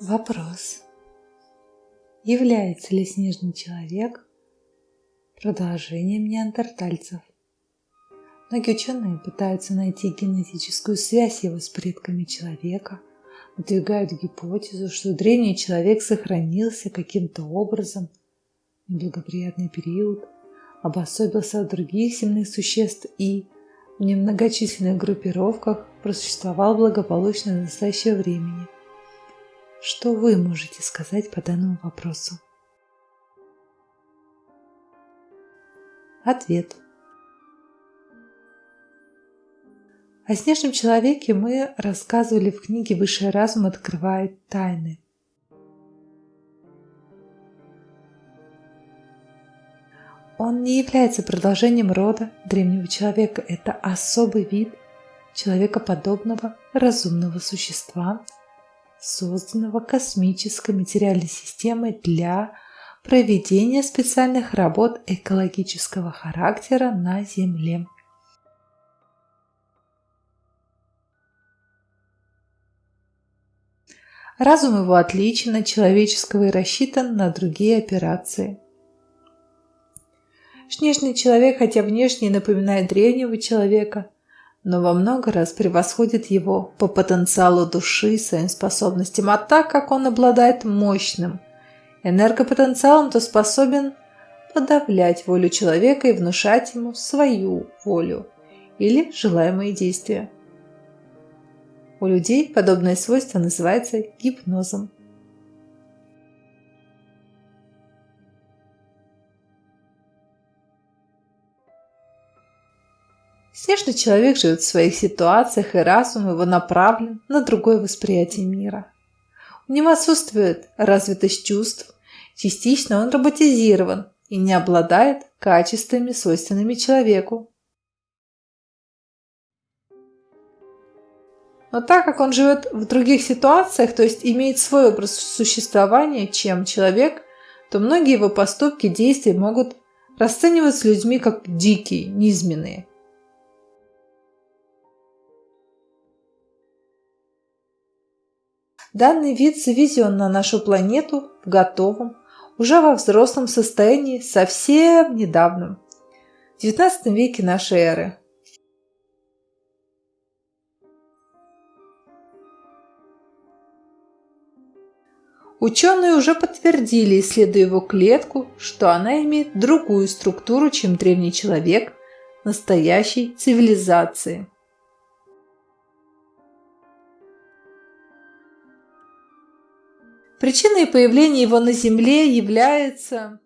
Вопрос. Является ли снежный человек продолжением неандертальцев? Многие ученые пытаются найти генетическую связь его с предками человека, выдвигают гипотезу, что древний человек сохранился каким-то образом в неблагоприятный период, обособился от других земных существ и в немногочисленных группировках просуществовал благополучно до настоящего времени – что вы можете сказать по данному вопросу? Ответ. О снежном человеке мы рассказывали в книге «Высший разум открывает тайны». Он не является продолжением рода древнего человека. Это особый вид человекоподобного разумного существа, созданного космической материальной системой для проведения специальных работ экологического характера на Земле. Разум его отличен от человеческого и рассчитан на другие операции. Снежный человек, хотя внешне напоминает древнего человека, но во много раз превосходит его по потенциалу души и своим способностям. А так как он обладает мощным энергопотенциалом, то способен подавлять волю человека и внушать ему свою волю или желаемые действия. У людей подобное свойство называется гипнозом. Снежный человек живет в своих ситуациях, и разум его направлен на другое восприятие мира. У него отсутствует развитость чувств, частично он роботизирован и не обладает качествами, свойственными человеку. Но так как он живет в других ситуациях, то есть имеет свой образ существования, чем человек, то многие его поступки, действия могут расцениваться людьми как дикие, низменные – Данный вид завезен на нашу планету в готовом, уже во взрослом состоянии совсем недавно, в XIX веке нашей эры. Ученые уже подтвердили, исследуя его клетку, что она имеет другую структуру, чем древний человек настоящей цивилизации. Причиной появления его на Земле является